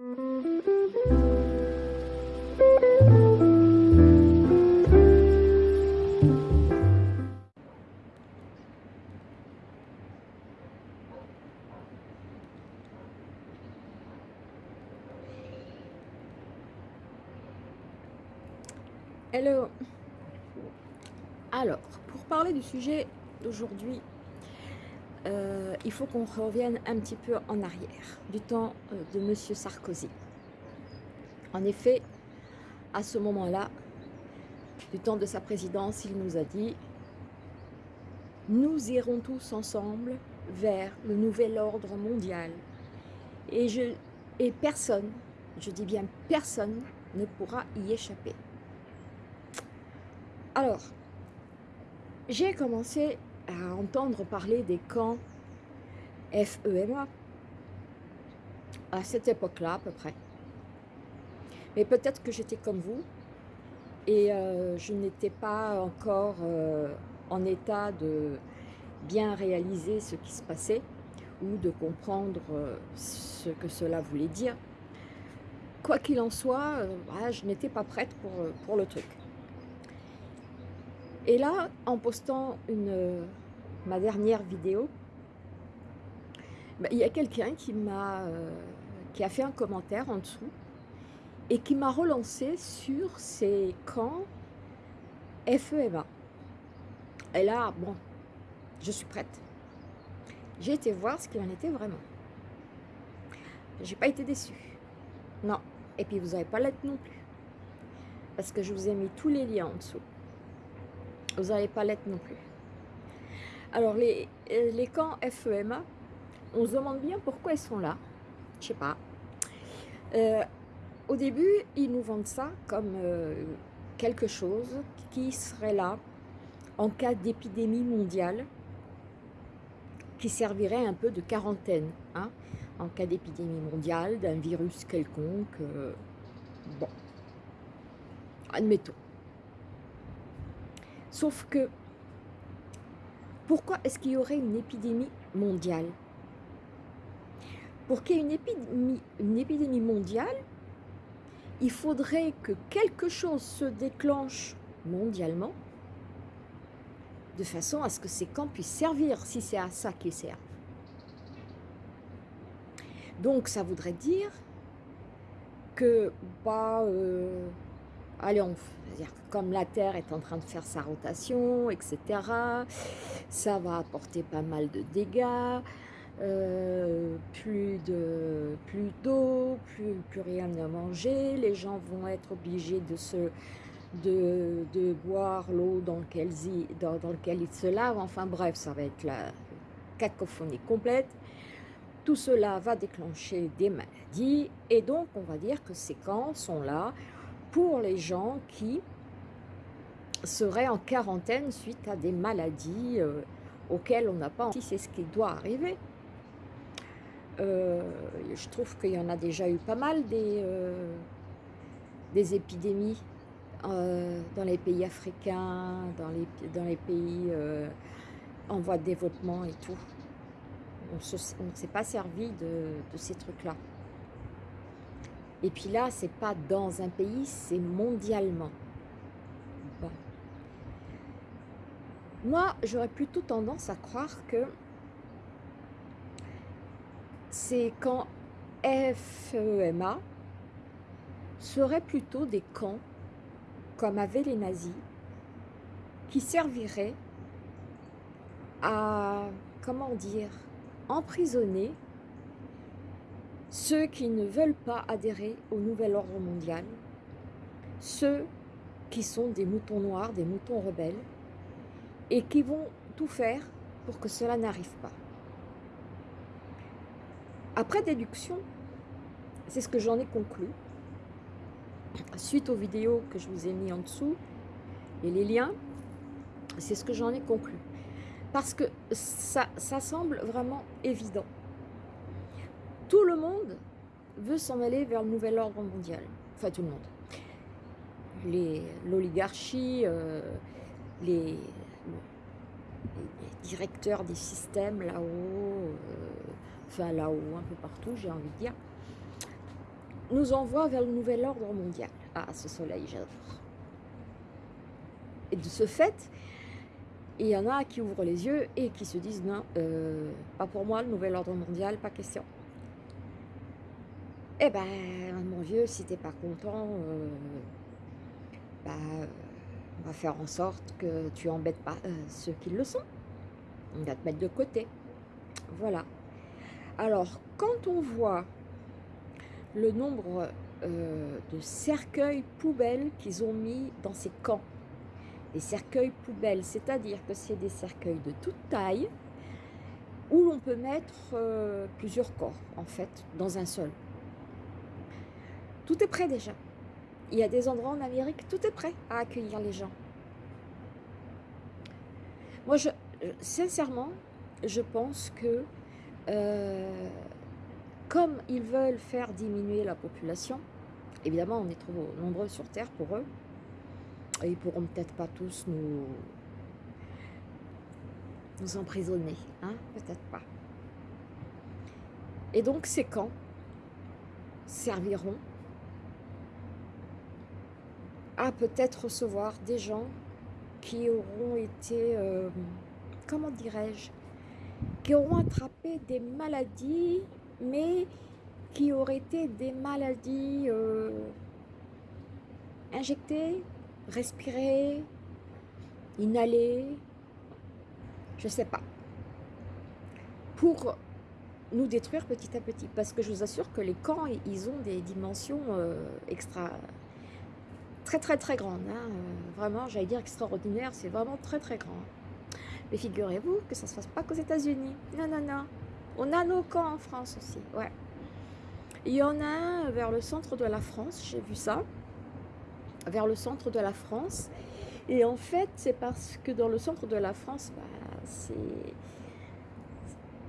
Hello Alors, pour parler du sujet d'aujourd'hui, euh, il faut qu'on revienne un petit peu en arrière, du temps euh, de Monsieur Sarkozy. En effet, à ce moment-là, du temps de sa présidence, il nous a dit « Nous irons tous ensemble vers le nouvel ordre mondial. Et personne, je dis bien personne, ne pourra y échapper. » Alors, j'ai commencé à entendre parler des camps FEMA à cette époque-là à peu près. Mais peut-être que j'étais comme vous et euh, je n'étais pas encore euh, en état de bien réaliser ce qui se passait ou de comprendre euh, ce que cela voulait dire. Quoi qu'il en soit, je n'étais pas prête pour, pour le truc. Et là, en postant ma dernière vidéo, bah, il y a quelqu'un euh, qui a fait un commentaire en dessous et qui m'a relancé sur ces camps FEMA. Et là, bon, je suis prête. J'ai été voir ce qu'il en était vraiment. J'ai pas été déçue. Non. Et puis vous n'avez pas l'être non plus. Parce que je vous ai mis tous les liens en dessous. Vous n'avez pas l'être non plus. Alors, les, les camps FEMA, on se demande bien pourquoi ils sont là. Je sais pas. Euh, au début, ils nous vendent ça comme euh, quelque chose qui serait là en cas d'épidémie mondiale, qui servirait un peu de quarantaine, hein, en cas d'épidémie mondiale, d'un virus quelconque. Euh, bon, admettons. Sauf que, pourquoi est-ce qu'il y aurait une épidémie mondiale? Pour qu'il y ait une épidémie, mondiale, il faudrait que quelque chose se déclenche mondialement, de façon à ce que ces camps puissent servir, si c'est à ça qu'ils servent. Donc ça voudrait dire que, bah, euh, allez, dire comme la Terre est en train de faire sa rotation, etc., ça va apporter pas mal de dégâts, euh, plus de plus d'eau, plus, rien à manger, les gens vont être obligés de boire l'eau dans, dans, dans lequel ils se lavent, enfin bref, ça va être la cacophonie complète. Tout cela va déclencher des maladies et donc on va dire que ces camps sont là pour les gens qui seraient en quarantaine suite à des maladies euh, auxquelles on n'a pas... Si c'est ce qui doit arriver. Euh, je trouve qu'il y en a déjà eu pas mal des, euh, des épidémies dans les pays africains, dans les, dans les pays en voie de développement et tout. On ne s'est pas servi de ces trucs-là. Et puis là, c'est pas dans un pays, c'est mondialement. Moi, j'aurais plutôt tendance à croire que ces camps FEMA seraient plutôt des camps, comme avaient les nazis, qui serviraient à, comment dire, emprisonner ceux qui ne veulent pas adhérer au nouvel ordre mondial, ceux qui sont des moutons noirs, des moutons rebelles, et qui vont tout faire pour que cela n'arrive pas. Après déduction, c'est ce que j'en ai conclu, suite aux vidéos que je vous ai mis en dessous, et les liens, c'est ce que j'en ai conclu. Parce que ça, ça semble vraiment évident. Tout le monde veut s'en aller vers le nouvel ordre mondial. Enfin, tout le monde. L'oligarchie, euh, les, directeurs des systèmes là-haut, euh, enfin là-haut, un peu partout, j'ai envie de dire. nous envoie vers le nouvel ordre mondial. Ah, ce soleil, j'adore. Et de ce fait, il y en a qui ouvrent les yeux et qui se disent non, euh, pas pour moi, le nouvel ordre mondial, pas question. Eh ben, mon vieux, si t'es pas content, euh, bah, on va faire en sorte que tu embêtes pas euh, ceux qui le sont. On va te mettre de côté. Voilà. Alors, quand on voit le nombre euh, de cercueils poubelles qu'ils ont mis dans ces camps, les cercueils poubelles, c'est-à-dire que c'est des cercueils de toute taille, où l'on peut mettre plusieurs corps, en fait, dans un seul. Tout est prêt déjà. Il y a des endroits en Amérique, tout est prêt à accueillir les gens. Moi, je, sincèrement, je pense que euh, comme ils veulent faire diminuer la population, évidemment, on est trop nombreux sur Terre pour eux, et ils pourront peut-être pas tous nous, nous emprisonner, hein peut-être pas. Et donc ces camps serviront à peut-être recevoir des gens qui auront été, euh, comment dirais-je, qui auront attrapé des maladies, mais qui auraient été des maladies euh, injectées, respirées, inhalées, je ne sais pas, pour nous détruire petit à petit. Parce que je vous assure que les camps, ils ont des dimensions euh, extra très très très grandes. Hein. vraiment, j'allais dire extraordinaire, c'est vraiment très très grand. Mais figurez-vous que ça ne se passe pas qu'aux États-Unis. Non, non, non. On a nos camps en France aussi, ouais. Il y en a vers le centre de la France, j'ai vu ça, vers le centre de la France. Et en fait, c'est parce que dans le centre de la France, bah.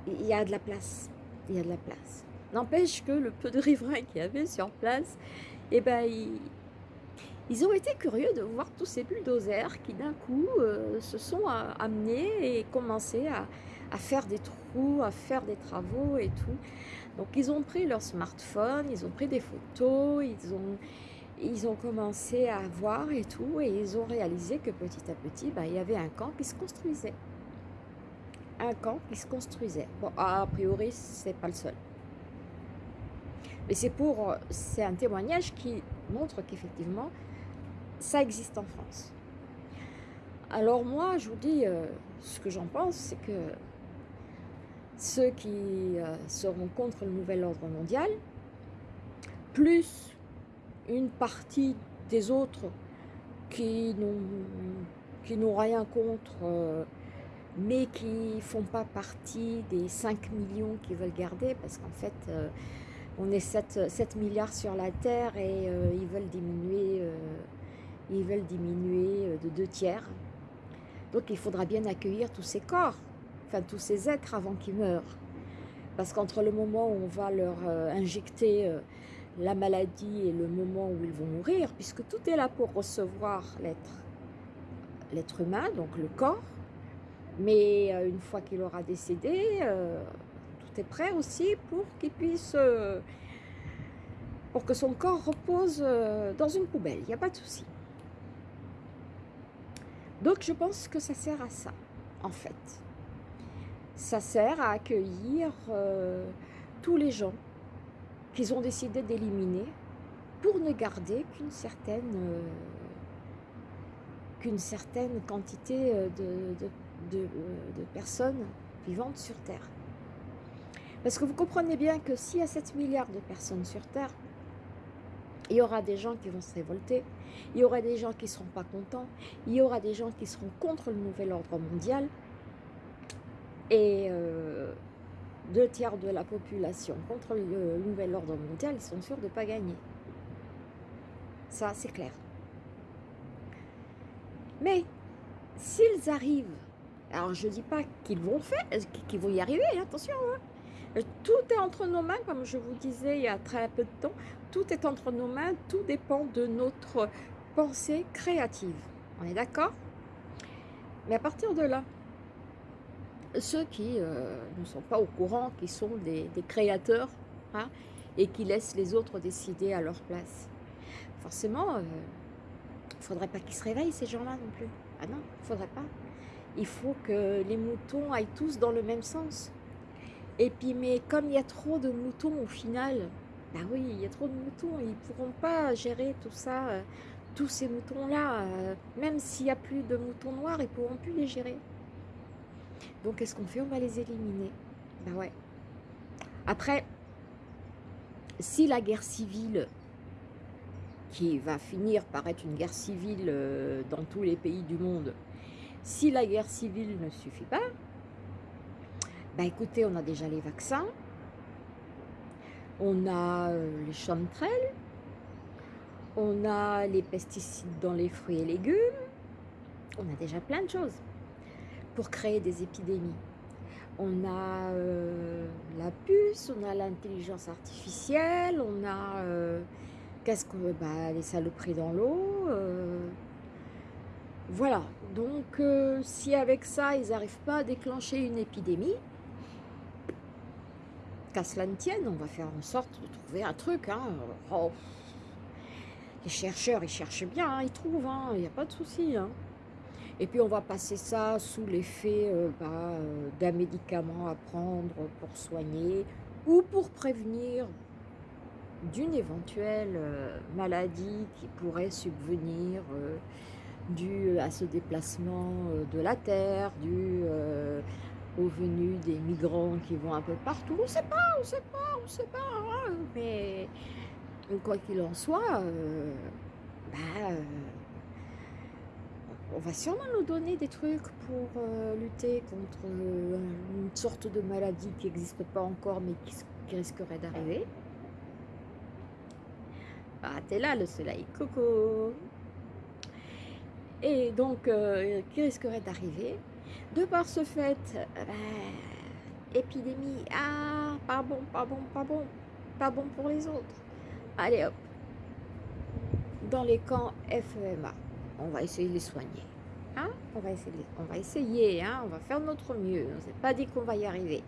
Il y a de la place. Il y a de la place. N'empêche que le peu de riverains qu'il y avait sur place, eh ben, ils, ils ont été curieux de voir tous ces bulldozers qui d'un coup euh, se sont amenés et commencé à, faire des trous, à faire des travaux et tout. Donc ils ont pris leur smartphone, ils ont pris des photos, ils ont, ils ont commencé à voir et tout, et ils ont réalisé que petit à petit, bah, il y avait un camp qui se construisait. Un camp qui se construisait. Bon, a priori, c'est pas le seul. Mais c'est pour, c'est un témoignage qui montre qu'effectivement, ça existe en France. Alors moi, je vous dis, euh, ce que j'en pense, c'est que ceux qui euh, seront contre le nouvel ordre mondial, plus une partie des autres qui n'ont rien contre, euh, mais qui ne font pas partie des 5 millions qui veulent garder, parce qu'en fait, on est 7, 7, milliards sur la Terre et ils veulent diminuer ils veulent diminuer euh, de deux tiers. Donc il faudra bien accueillir tous ces corps, enfin tous ces êtres avant qu'ils meurent. Parce qu'entre le moment où on va leur euh, injecter euh, la maladie et le moment où ils vont mourir, puisque tout est là pour recevoir l'être l'être humain, donc le corps, mais une fois qu'il aura décédé, tout est prêt aussi pour qu'il puisse, pour que son corps repose dans une poubelle, il n'y a pas de souci. Donc je pense que ça sert à ça, en fait. Ça sert à accueillir euh, tous les gens qu'ils ont décidé d'éliminer pour ne garder qu'une certaine, euh, qu'une certaine quantité euh, de, de, personnes vivantes sur Terre. Parce que vous comprenez bien que s'il y a 7 milliards de personnes sur Terre, il y aura des gens qui vont se révolter, il y aura des gens qui ne seront pas contents, il y aura des gens qui seront contre le nouvel ordre mondial, et euh, deux tiers de la population contre le nouvel ordre mondial, sont sûrs de ne pas gagner. Ça, c'est clair. Mais, s'ils arrivent, alors je ne dis pas qu'ils vont faire, qu'ils vont y arriver, attention, hein, tout est entre nos mains, comme je vous disais il y a très peu de temps. Tout est entre nos mains, tout dépend de notre pensée créative. On est d'accord? Mais à partir de là, ceux qui euh, ne sont pas au courant, qui sont des, créateurs, hein, et qui laissent les autres décider à leur place. Forcément, il ne faudrait pas qu'ils se réveillent ces gens-là non plus. Ah non, il ne faudrait pas. Il faut que les moutons aillent tous dans le même sens. Et puis, mais comme il y a trop de moutons au final, bah oui, il y a trop de moutons, ils ne pourront pas gérer tout ça, euh, tous ces moutons-là. Euh, même s'il n'y a plus de moutons noirs, ils ne pourront plus les gérer. Donc, qu'est-ce qu'on fait? On va les éliminer. Bah ouais. Après, si la guerre civile, qui va finir par être une guerre civile euh, dans tous les pays du monde, si la guerre civile ne suffit pas, bah écoutez, on a déjà les vaccins, on a euh, les chanterelles, on a les pesticides dans les fruits et légumes, on a déjà plein de choses pour créer des épidémies. On a euh, la puce, on a l'intelligence artificielle, on a euh, qu'est-ce que bah, les saloperies dans l'eau. voilà. Donc, si avec ça, ils n'arrivent pas à déclencher une épidémie, qu'à cela ne tienne, on va faire en sorte de trouver un truc. Hein. Oh. Les chercheurs, ils cherchent bien, hein, ils trouvent, hein, il n'y a pas de souci. Et puis on va passer ça sous l'effet euh, bah, euh, d'un médicament à prendre pour soigner ou pour prévenir d'une éventuelle euh, maladie qui pourrait subvenir dû à ce déplacement de la Terre, dû aux venues des migrants qui vont un peu partout. On ne sait pas, on ne sait pas, on ne sait pas. Hein, mais quoi qu'il en soit, euh, bah, euh, on va sûrement nous donner des trucs pour euh, lutter contre une sorte de maladie qui n'existe pas encore mais qui, risquerait d'arriver. Ah, t'es là le soleil, coco Et donc, qui risquerait d'arriver? De par ce fait, euh, épidémie, ah, pas bon, pas bon, pas bon, pas bon pour les autres. Allez hop, dans les camps FEMA, on va essayer de les soigner. Hein on va essayer, on va essayer hein on va faire notre mieux. On s'est pas dit qu'on va y arriver.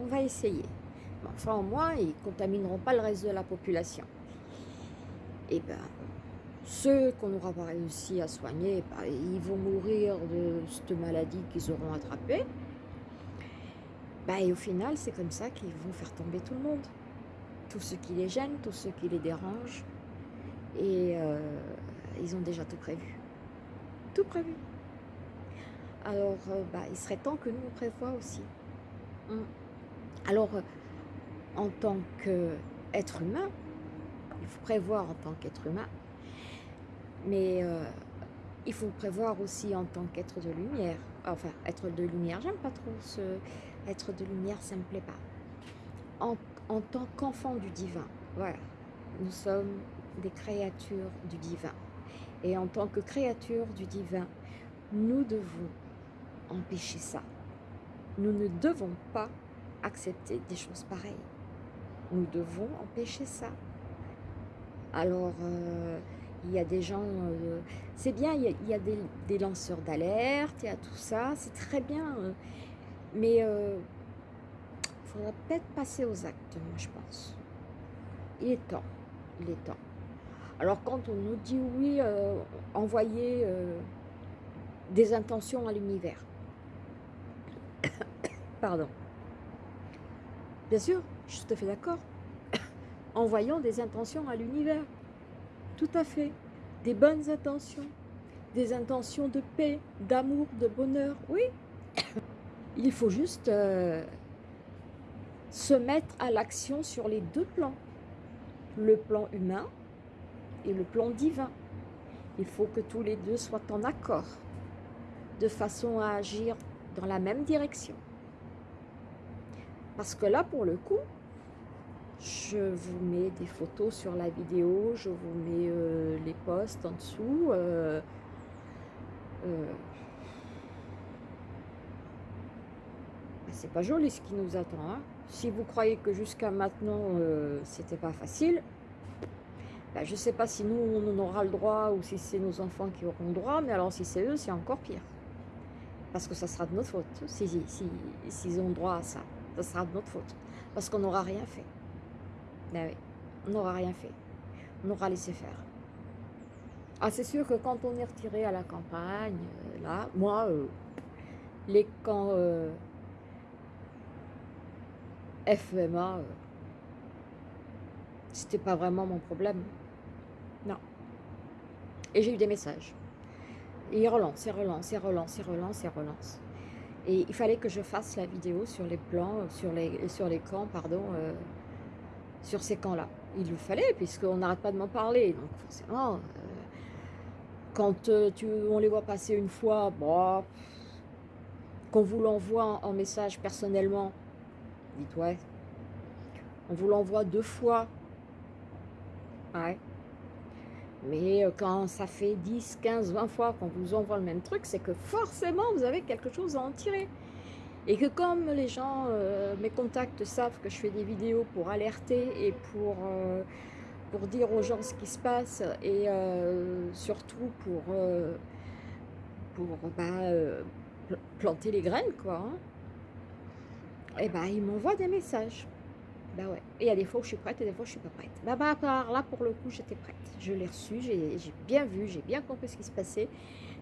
On va essayer. enfin, au moins, ils ne contamineront pas le reste de la population. Et eh ben, ceux qu'on n'aura pas réussi à soigner, bah, ils vont mourir de cette maladie qu'ils auront attrapée. Bah, et au final, c'est comme ça qu'ils vont faire tomber tout le monde. Tous ceux qui les gênent, tous ceux qui les dérangent. Et euh, ils ont déjà tout prévu. Tout prévu. Alors, euh, bah, il serait temps que nous, on prévoit aussi. Hum. Alors, euh, en tant qu'être humain, il faut prévoir en tant qu'être humain, mais euh, il faut prévoir aussi en tant qu'être de lumière. Enfin, être de lumière, j'aime pas trop ce... Être de lumière, ça me plaît pas. En, en tant qu'enfant du divin, voilà. Nous sommes des créatures du divin. Et en tant que créatures du divin, nous devons empêcher ça. Nous ne devons pas accepter des choses pareilles. Nous devons empêcher ça. Alors, euh, il y a des gens, euh, c'est bien, il y a, des, lanceurs d'alerte, il y a tout ça, c'est très bien, euh, mais il euh, faudra peut-être passer aux actes, moi je pense. Il est temps, il est temps. Alors quand on nous dit oui, envoyer des intentions à l'univers, pardon, bien sûr, je suis tout à fait d'accord, envoyons des intentions à l'univers. Tout à fait. Des bonnes intentions. Des intentions de paix, d'amour, de bonheur. Oui. Il faut juste euh, se mettre à l'action sur les deux plans. Le plan humain et le plan divin. Il faut que tous les deux soient en accord, de façon à agir dans la même direction. Parce que là, pour le coup, je vous mets des photos sur la vidéo, je vous mets euh, les posts en dessous. Euh, euh. c'est pas joli ce qui nous attend. Hein. Si vous croyez que jusqu'à maintenant, c'était pas facile, ben, je sais pas si nous, on en aura le droit ou si c'est nos enfants qui auront le droit, mais alors si c'est eux, c'est encore pire. Parce que ça sera de notre faute, s'ils si, si, ont droit à ça. Ça sera de notre faute. Parce qu'on n'aura rien fait. Ben on n'aura rien fait. On aura laissé faire. Ah, c'est sûr que quand on est retiré à la campagne, euh, là, moi, euh, les camps euh, FEMA, euh, c'était pas vraiment mon problème. Non. Et j'ai eu des messages. Et ils relancent, ils relancent, ils relancent, ils relancent, ils relancent. Et il fallait que je fasse la vidéo sur les plans, sur les, sur les camps, pardon, sur ces camps-là. Il le fallait, puisqu'on n'arrête pas de m'en parler. Donc forcément, euh, quand euh, on les voit passer une fois, bon, qu'on vous l'envoie en, en message personnellement, dites ouais. On vous l'envoie deux fois, ouais. Mais euh, quand ça fait 10, 15, 20 fois qu'on vous envoie le même truc, c'est que forcément vous avez quelque chose à en tirer. Et que comme les gens, euh, mes contacts savent que je fais des vidéos pour alerter et pour, euh, pour dire aux gens ce qui se passe et euh, surtout pour, pour bah, pl- planter les graines, quoi, hein, et ben ils m'envoient des messages. Bah ouais. Et il y a des fois où je suis prête et des fois où je suis pas prête. Bah, bah par là, pour le coup, j'étais prête. Je l'ai reçu, j'ai bien vu, j'ai bien compris ce qui se passait.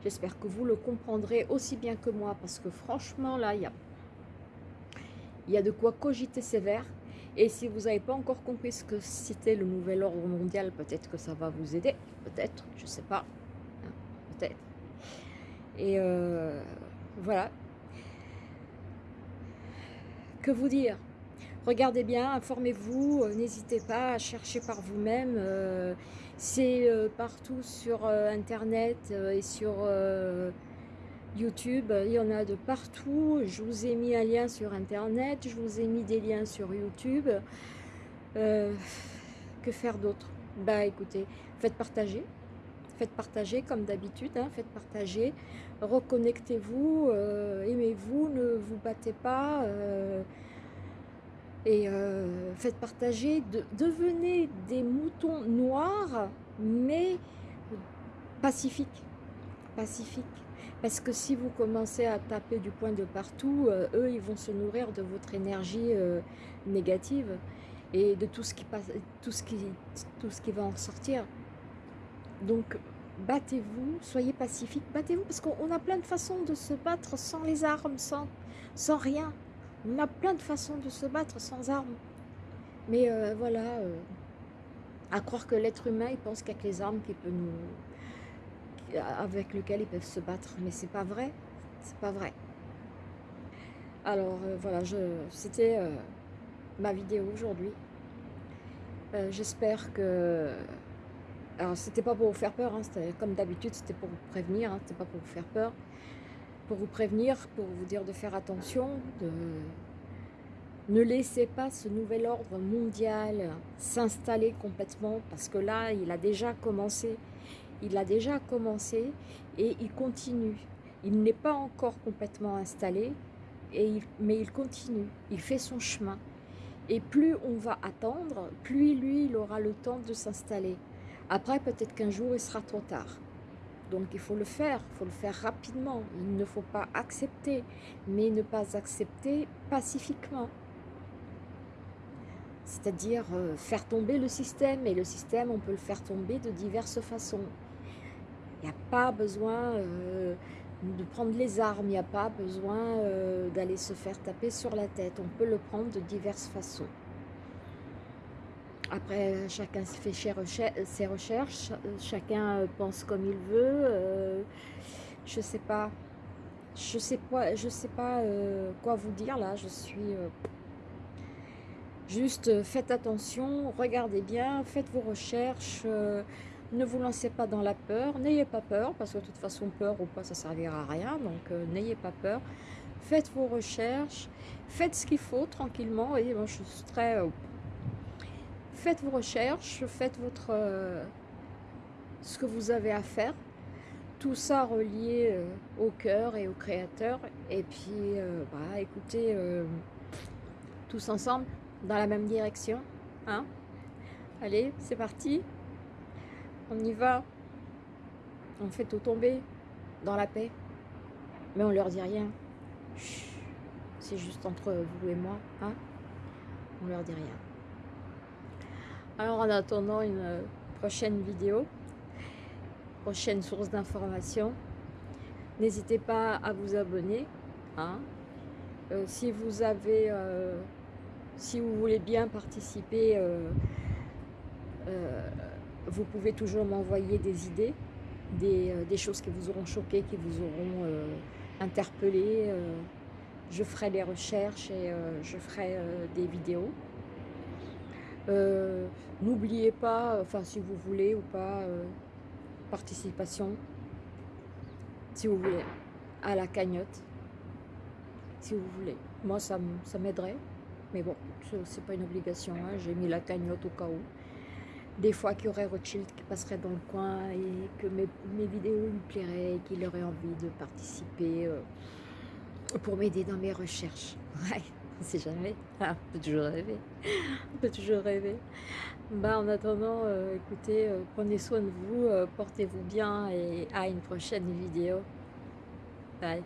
J'espère que vous le comprendrez aussi bien que moi parce que franchement, là, il y a, il y a de quoi cogiter sévère. Et si vous n'avez pas encore compris ce que c'était le nouvel ordre mondial, peut-être que ça va vous aider. Peut-être, je sais pas. Hein, peut-être. Et euh, voilà. Que vous dire? Regardez bien, informez-vous, euh, n'hésitez pas à chercher par vous-même. euh, c'est partout sur Internet et sur YouTube. Il y en a de partout. Je vous ai mis un lien sur Internet, je vous ai mis des liens sur YouTube. Euh, que faire d'autre? Bah écoutez, faites partager. Faites partager comme d'habitude, hein, faites partager. Reconnectez-vous, euh, aimez-vous, ne vous battez pas. euh, et faites partager, de, devenez des moutons noirs, mais pacifiques. Pacifiques. Parce que si vous commencez à taper du poing de partout, euh, eux, ils vont se nourrir de votre énergie euh, négative et de tout ce qui passe, tout ce qui, tout ce qui va en sortir. Donc, battez-vous, soyez pacifiques, battez-vous, parce qu'on a plein de façons de se battre sans les armes, sans, sans rien. On a plein de façons de se battre sans armes. Mais euh, voilà, à croire que l'être humain, il pense qu'avec les armes qu'il peut nous, avec lesquelles ils peuvent se battre. Mais c'est pas vrai, c'est pas vrai. Alors euh, voilà, c'était euh, ma vidéo aujourd'hui. Euh, J'espère que... Alors c'était pas pour vous faire peur, hein, comme d'habitude, c'était pour vous prévenir, hein, c'était pas pour vous faire peur. Pour vous prévenir, pour vous dire de faire attention, de... Ne laissez pas ce nouvel ordre mondial s'installer complètement parce que là, il a déjà commencé. Il a déjà commencé et il continue. Il n'est pas encore complètement installé, et mais il continue. Il fait son chemin. Et plus on va attendre, plus lui, il aura le temps de s'installer. Après, peut-être qu'un jour, il sera trop tard. Donc il faut le faire, il faut le faire rapidement. Il ne faut pas accepter, mais ne pas accepter pacifiquement. C'est-à-dire euh, faire tomber le système. Et le système, on peut le faire tomber de diverses façons. Il n'y a pas besoin euh, de prendre les armes, il n'y a pas besoin euh, d'aller se faire taper sur la tête. On peut le prendre de diverses façons. Après, chacun fait ses recher- ses recherches, chacun euh, pense comme il veut. je sais pas, je sais pas, je sais pas quoi vous dire là. Je suis juste faites attention, regardez bien, faites vos recherches. Ne vous lancez pas dans la peur, n'ayez pas peur, parce que de toute façon, peur ou pas, ça servira à rien, donc euh, n'ayez pas peur. Faites vos recherches, faites ce qu'il faut tranquillement, et moi je suis très... euh, faites vos recherches, faites votre... euh, ce que vous avez à faire, tout ça relié au cœur et au créateur, et puis, bah écoutez, tous ensemble, dans la même direction, hein. Allez, c'est parti on y va, on fait tout tomber dans la paix, mais on leur dit rien. C'est juste entre vous et moi, hein On leur dit rien. Alors en attendant une euh, prochaine vidéo, prochaine source d'information, n'hésitez pas à vous abonner. Hein. Euh, si vous avez, euh, si vous voulez bien participer, vous pouvez toujours m'envoyer des idées, des, des, choses qui vous auront choqué, qui vous auront interpellé. je ferai des recherches et je ferai des vidéos. Euh, n'oubliez pas, enfin si vous voulez ou pas, euh, participation, si vous voulez, à la cagnotte, si vous voulez. Moi ça m'aiderait, mais bon, c'est pas une obligation, hein. j'ai mis la cagnotte au cas où. Des fois qu'il y aurait Rothschild qui passerait dans le coin et que mes, vidéos lui plairaient et qu'il aurait envie de participer euh, pour m'aider dans mes recherches. Ouais. On sait jamais. Ah, on peut toujours rêver. On peut toujours rêver. Bah, en attendant, euh, écoutez, euh, prenez soin de vous, portez-vous bien et à une prochaine vidéo. Bye.